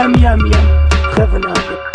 Yum, yum, yum. Clever now.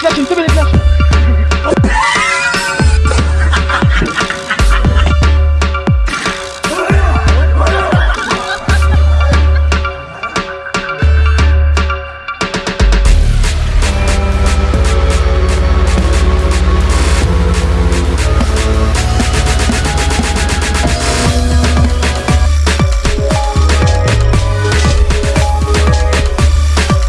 이렇게 김수빈